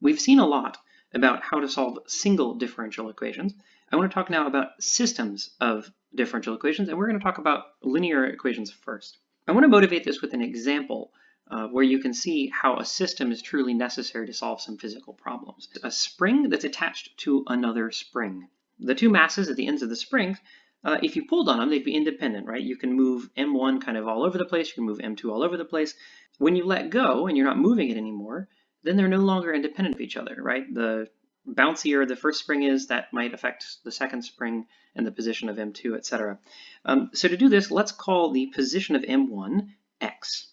We've seen a lot about how to solve single differential equations. I want to talk now about systems of differential equations, and we're going to talk about linear equations first. I want to motivate this with an example uh, where you can see how a system is truly necessary to solve some physical problems. A spring that's attached to another spring. The two masses at the ends of the spring, uh, if you pulled on them, they'd be independent, right? You can move M1 kind of all over the place, you can move M2 all over the place. When you let go and you're not moving it anymore, then they're no longer independent of each other, right? The bouncier the first spring is, that might affect the second spring and the position of M2, etc. Um, so to do this, let's call the position of M1 x.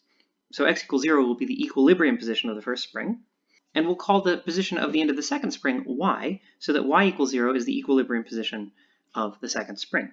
So x equals 0 will be the equilibrium position of the first spring. And we'll call the position of the end of the second spring y, so that y equals 0 is the equilibrium position of the second spring.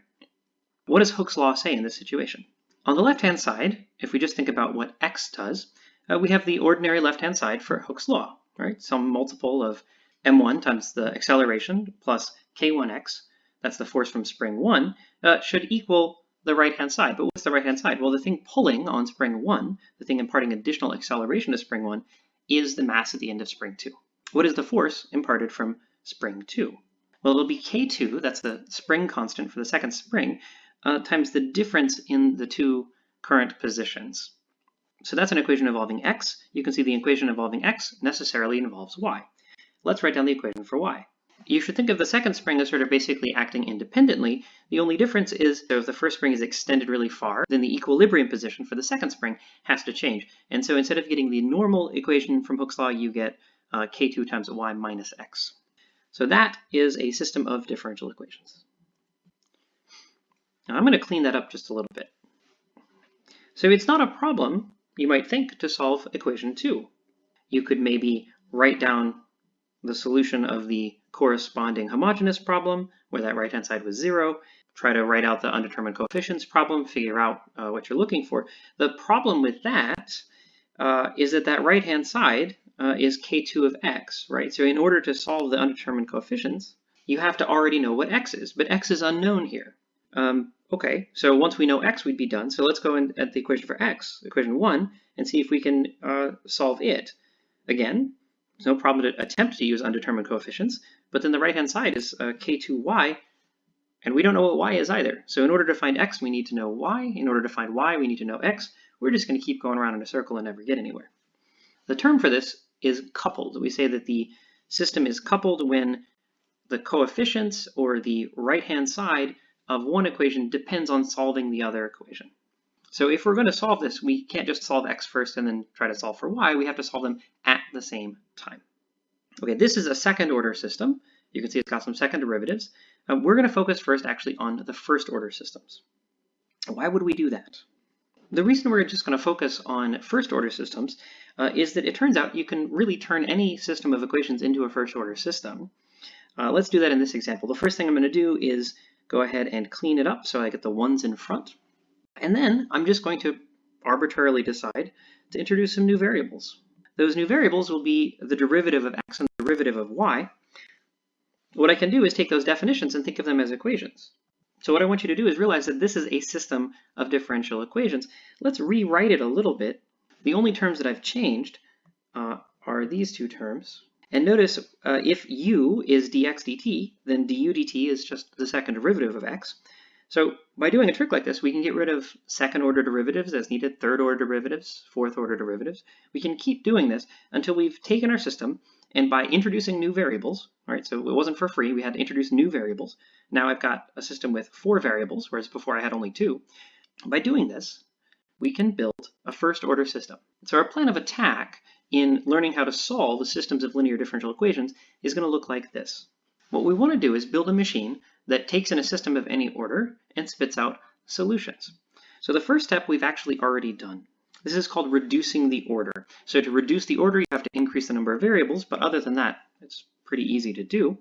What does Hooke's law say in this situation? On the left-hand side, if we just think about what x does, uh, we have the ordinary left-hand side for Hooke's law, right? Some multiple of m1 times the acceleration plus k1x, that's the force from spring 1, uh, should equal the right-hand side. But what's the right-hand side? Well, the thing pulling on spring 1, the thing imparting additional acceleration to spring 1, is the mass at the end of spring 2. What is the force imparted from spring 2? Well, it'll be k2, that's the spring constant for the second spring, uh, times the difference in the two current positions. So that's an equation involving x. You can see the equation involving x necessarily involves y. Let's write down the equation for y. You should think of the second spring as sort of basically acting independently. The only difference is so if the first spring is extended really far, then the equilibrium position for the second spring has to change. And so instead of getting the normal equation from Hooke's law, you get uh, k2 times y minus x. So that is a system of differential equations. Now I'm going to clean that up just a little bit. So it's not a problem, you might think, to solve equation 2. You could maybe write down the solution of the corresponding homogeneous problem, where that right-hand side was zero, try to write out the undetermined coefficients problem, figure out uh, what you're looking for. The problem with that uh, is that that right-hand side uh, is k2 of x, right? So in order to solve the undetermined coefficients, you have to already know what x is, but x is unknown here. Um, okay, so once we know x, we'd be done. So let's go in at the equation for x, equation 1, and see if we can uh, solve it. Again, there's no problem to attempt to use undetermined coefficients, but then the right-hand side is uh, k2y, and we don't know what y is either. So in order to find x, we need to know y. In order to find y, we need to know x. We're just going to keep going around in a circle and never get anywhere. The term for this is coupled. We say that the system is coupled when the coefficients or the right-hand side of one equation depends on solving the other equation. So if we're going to solve this, we can't just solve x first and then try to solve for y. We have to solve them at the same time. Okay, this is a second order system. You can see it's got some second derivatives. Uh, we're going to focus first actually on the first order systems. Why would we do that? The reason we're just going to focus on first order systems uh, is that it turns out you can really turn any system of equations into a first order system. Uh, let's do that in this example. The first thing I'm going to do is go ahead and clean it up so I get the ones in front. And then I'm just going to arbitrarily decide to introduce some new variables. Those new variables will be the derivative of x and the derivative of y. What I can do is take those definitions and think of them as equations. So what I want you to do is realize that this is a system of differential equations. Let's rewrite it a little bit. The only terms that I've changed uh, are these two terms. And notice uh, if u is dx dt, then du dt is just the second derivative of x. So by doing a trick like this, we can get rid of second order derivatives as needed, third order derivatives, fourth order derivatives. We can keep doing this until we've taken our system and by introducing new variables, all right, so it wasn't for free, we had to introduce new variables. Now I've got a system with four variables, whereas before I had only two. By doing this, we can build a first order system. So our plan of attack in learning how to solve the systems of linear differential equations is going to look like this. What we want to do is build a machine that takes in a system of any order and spits out solutions. So the first step we've actually already done. This is called reducing the order. So to reduce the order, you have to increase the number of variables, but other than that, it's pretty easy to do.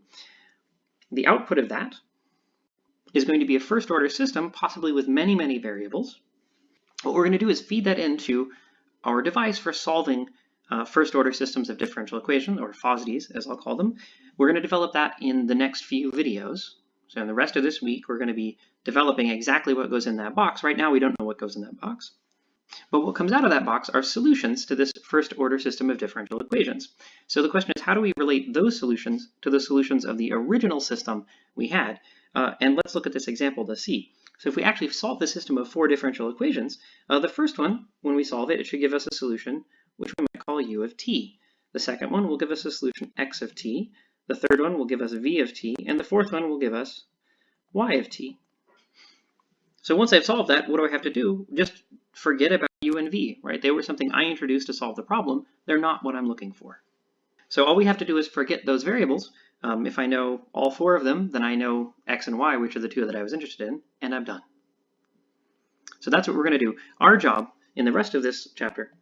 The output of that is going to be a first order system, possibly with many, many variables. What we're going to do is feed that into our device for solving uh, first order systems of differential equation, or FOSDEs as I'll call them. We're going to develop that in the next few videos. So in the rest of this week, we're going to be developing exactly what goes in that box. Right now, we don't know what goes in that box. But what comes out of that box are solutions to this first order system of differential equations. So the question is, how do we relate those solutions to the solutions of the original system we had? Uh, and let's look at this example to see. So if we actually solve the system of four differential equations, uh, the first one, when we solve it, it should give us a solution which we might call u of t. The second one will give us a solution x of t. The third one will give us v of t. And the fourth one will give us y of t. So once I've solved that, what do I have to do? Just forget about u and v, right? They were something I introduced to solve the problem. They're not what I'm looking for. So all we have to do is forget those variables. Um, if I know all four of them, then I know x and y, which are the two that I was interested in, and I'm done. So that's what we're going to do. Our job in the rest of this chapter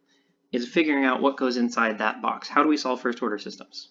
is figuring out what goes inside that box. How do we solve first order systems?